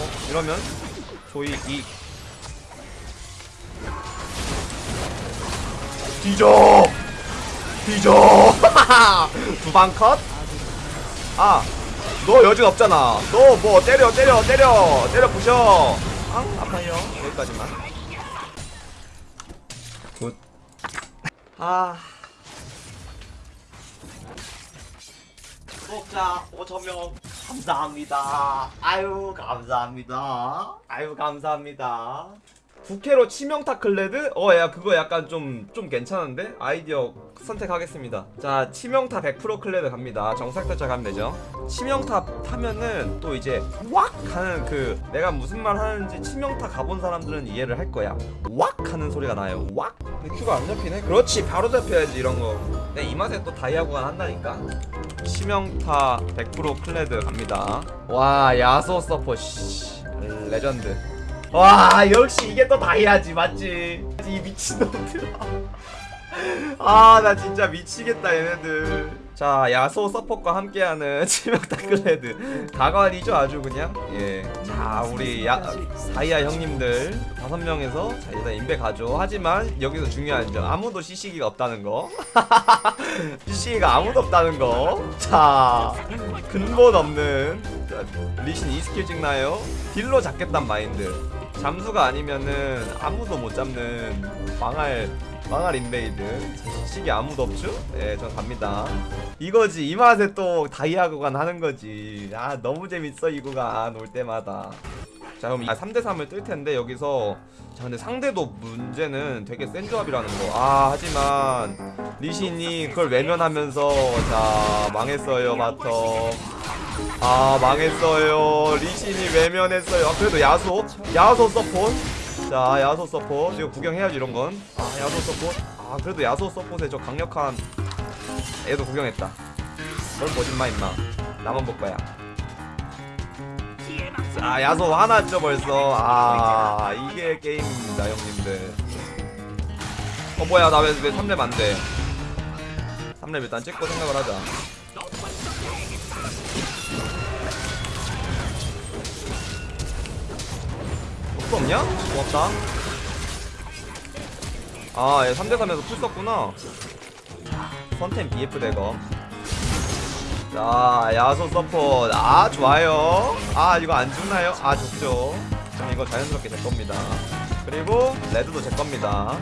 어, 이러면 조이 이 뒤져 뒤져 두방 컷? 아, 너 여진 없잖아. 너 뭐 때려 때려 때려 때려 부셔. 앙 아파요. 여기까지만. Good. 아. 구독자 5천명 감사합니다. 아유 감사합니다. 아유 감사합니다. 부캐로 치명타 클레드? 어, 야, 그거 약간 좀, 좀 괜찮은데? 아이디어 선택하겠습니다. 자, 치명타 100% 클레드 갑니다. 정상 탈자 가면 되죠. 치명타 타면은 또 이제, 왁! 하는 그, 내가 무슨 말 하는지 치명타 가본 사람들은 이해를 할 거야. 왁! 하는 소리가 나요. 왁! 근데 queue가 안 잡히네? 그렇지, 바로 잡혀야지, 이런 거. 내 이 맛에 또 다이아 구간 한다니까? 치명타 100% 클레드 갑니다. 와, 야소 서포, 씨. 레전드. 와 역시 이게 또 다이아지 맞지? 이 미친놈들. 아나 진짜 미치겠다 얘네들. 자 야소 서폿과 함께하는 치명타 클레드. 가관이죠 아주 그냥? 예 자 우리 야 다이아 형님들 다섯 명에서 자 일단 인베 가죠. 하지만 여기서 중요한 점 아무도 CC기가 없다는 거. CC기가 아무도 없다는 거자 근본 없는 자, 리신 2스킬 찍나요? 딜로 잡겠단 마인드 잠수가 아니면은 아무도 못 잡는 망할 망할 invade CC기 아무도 없죠? 네, 전 갑니다. 이거지 이 맛에 또 다이아 구간 하는 거지. 아 너무 재밌어 이 구간 올 때마다. 자 그럼 아, 3대 3을 뜰 텐데 여기서 자 근데 상대도 문제는 되게 센 조합이라는 거. 아 하지만 리신이 그걸 외면하면서 자 망했어요 마터. 아 망했어요. 리신이 외면했어요. 아, 그래도 야소 야소 서폿 자 야소 서폿 이거 구경해야지 이런건. 아 야소 서폿 아 그래도 야소 서폿의 저 강력한 애도 구경했다. 넌 보진마 임마. 나만 볼 거야. 자 야소 화났죠 벌써. 아 이게 게임입니다 형님들. 어 뭐야 나 왜 왜 3렙 안돼? 3렙 일단 찍고 생각을 하자 풀 없냐? 고맙다. 아, 얘 3대3에서 풀 썼구나. 선템 BF 대검. 자, 야소 support. 아, 좋아요. 아, 이거 안 죽나요? 아, 좋죠. 그럼 이거 자연스럽게 제 겁니다. 그리고 red도 제 겁니다.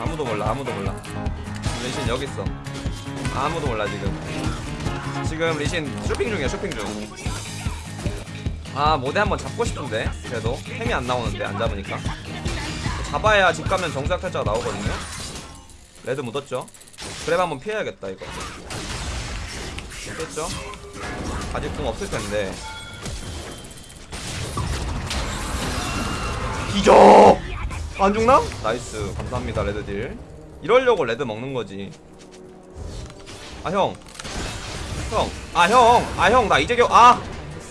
아무도 몰라, 아무도 몰라. 리신 여기 있어. 아무도 몰라 지금. 지금 리신 쇼핑 중이야 쇼핑 중 아 모데 한번 잡고 싶은데 그래도. 템이 안 나오는데 안 잡으니까. 잡아야 집 가면 정작 탈자가 나오거든요. red 묻었죠? grab 한번 피해야겠다 이거. 됐죠? 아직 궁 없을 텐데. 뒤져 안 죽나? nice. 감사합니다 red딜. 이러려고 red 먹는 거지. 아 형. 형, 아 형, 아 형, 나 이제 겨, 아,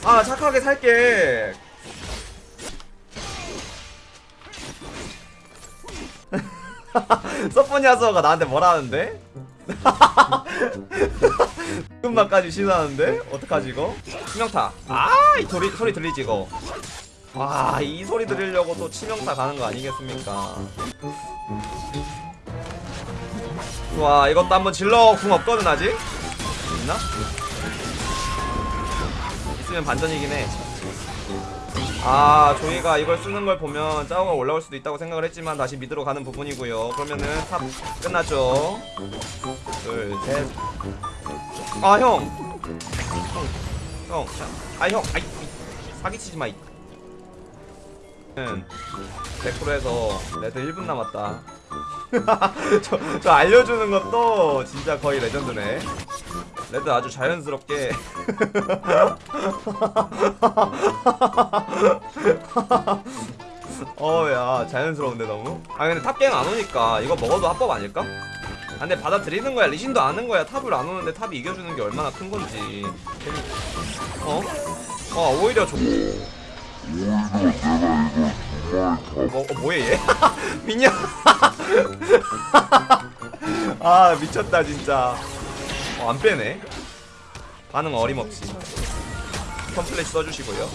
아 착하게 살게. 서포니아서가 나한테 뭐라 하는데? 금방까지 신나는데? 어떡하지 이거? 치명타 아이 소리, 소리 들리지 이거 와 이 소리 들으려고 또 치명타 가는 거 아니겠습니까 와 이것도 한번 질러 궁 없거든 아직 있나? 있으면 반전이긴 해. 아, 조이가 이걸 쓰는 걸 보면 짜오가 올라올 수도 있다고 생각을 했지만 다시 mid로 가는 부분이고요. 그러면은 top 끝났죠. 둘, 셋. 아, 형. 아, 형. 아이. 사기치지 마. 이. 는 100%에서 red 1분 남았다. 저, 저 알려주는 것도 진짜 거의 레전드네. red 아주 자연스럽게. 어야 자연스러운데 너무? 아 근데 탑갱 안 오니까 이거 먹어도 합법 아닐까? 아, 근데 받아들이는 거야. 리신도 아는 거야. 탑을 안 오는데 탑이 이겨주는 게 얼마나 큰 건지. 어? 어 오히려 좋 뭐, 어, 뭐해 얘? 미녀. 아 미쳤다 진짜 어, 안 빼네. 반응 어림없이. 컴플레이 써주시고요.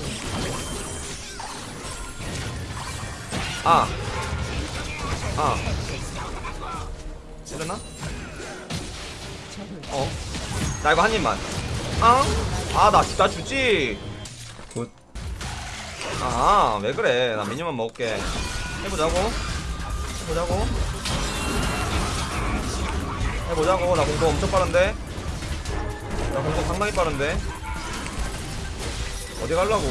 아. 아. 찌르나? 어. 나 이거 한 입만. 아. 아, 나, 나 주지. 굿. 아, 왜 그래. 나 미니만 먹을게. 해보자고. 해보자고. 해보자고. 나 공도 엄청 빠른데. 나 공도 상당히 빠른데. 어디 가려고?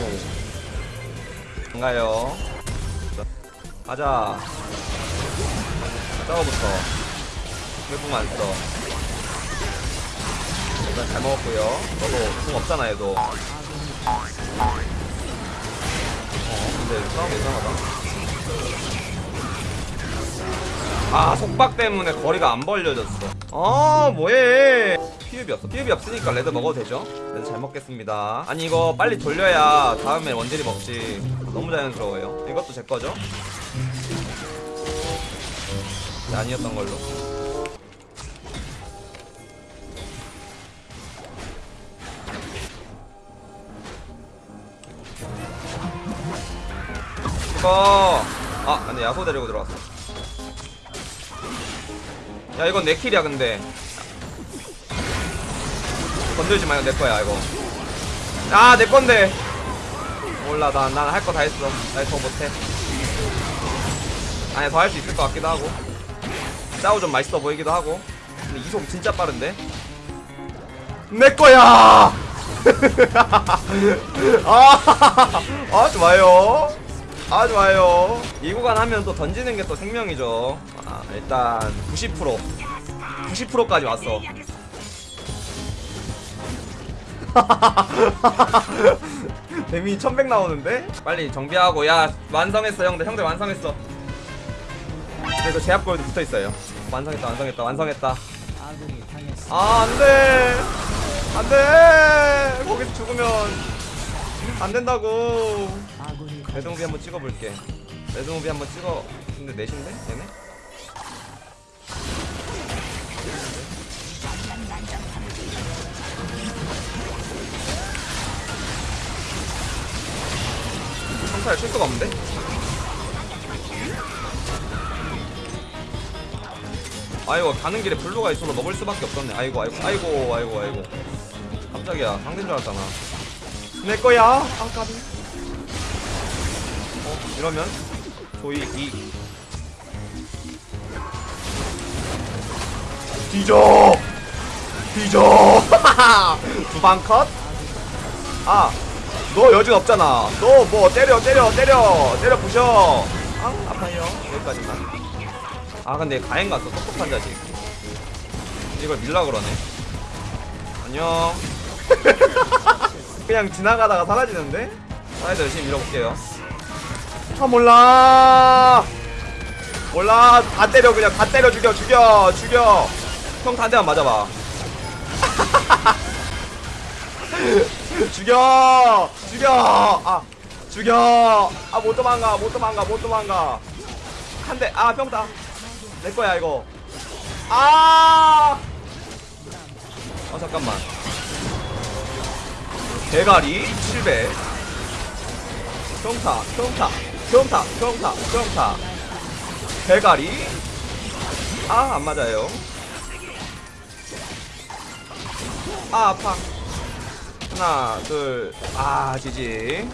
안 가요. 가자. 싸워부터. 왜궁 안 써? 일단 잘 먹었고요. 너도 궁 없잖아, 얘도. 어, 근데 싸움 이상하다. 아, 속박 때문에 거리가 안 벌려졌어. 아, 뭐해. 피흡이 없어. 피흡이 없으니까 red 먹어도 되죠? red 잘 먹겠습니다. 아니, 이거 빨리 돌려야 다음에 원딜이 먹지. 너무 자연스러워요. 이것도 제 거죠? 네, 아니었던 걸로. 이거 아 근데 야소 데리고 들어왔어 야 이건 내 킬이야 근데 건들지 마요 내 거야 이거. 아내 건데. 몰라 난난할 거 다 했어. 나 더 못해. 아니 더 할 수 있을 것 같기도 하고. 짜오 좀 맛있어 보이기도 하고. 근데 이속 진짜 빠른데? 내 거야! 아, 아 좋아요. 아 좋아요. 이 구간 하면 또 던지는 게 또 생명이죠. 아, 일단 90% 90%까지 왔어 데미 1100 나오는데? 빨리 정비하고. 야 완성했어 형들. 형들 완성했어. 그래서 제압골도 붙어있어요. 완성했다 완성했다 완성했다. 아 안돼! 안돼! 거기서 죽으면 안된다고. mad movie 한번 찍어볼게. mad movie 한번 찍어. 근데 넷인데? 얘네? 평타를 칠 수가 없는데? 아이고 가는 길에 블루가 있어서 먹을 수밖에 없었네. 아이고 아이고 아이고 아이고 아이고. 깜짝이야. 상대인 줄 알았잖아. 내 거야? 아 까비 어 이러면? 조이 이. 뒤져! 뒤져! 두방 컷? 아 너 여진 없잖아. 너 뭐 때려 때려 때려 때려 부셔. 아 아파요. 여기까지만. 아 근데 가엔 갔어 똑똑한 자식. 이걸 밀라 그러네. 안녕. 그냥 지나가다가 사라지는데? 사이드 열심히 밀어볼게요. 아 몰라. 몰라. 다 때려 그냥 다 때려 죽여 죽여 죽여. 형 한 대만 맞아봐 죽여! 죽여! 아 죽여! 아 못 도망가 못 도망가 못 도망가. 한 대아 평타. 내 거야 이거. 아! 어, 잠깐만. 대가리 700 평타 평타 평타 평타 평타. 대가리. 아 안 맞아요. 아 아파 하나 둘아 지지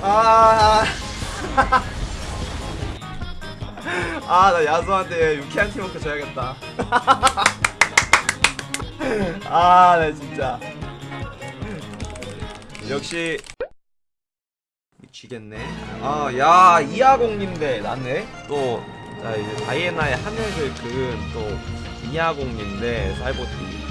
아 아, 나 야수한테 유쾌한 팀워크 줘야겠다. 아, 나 진짜. 역시 미치겠네. 아, 야, 이하공님대 났네. 또, 자 이제 다이애나의 하늘을 그은 또 이하공님 대 사이버티.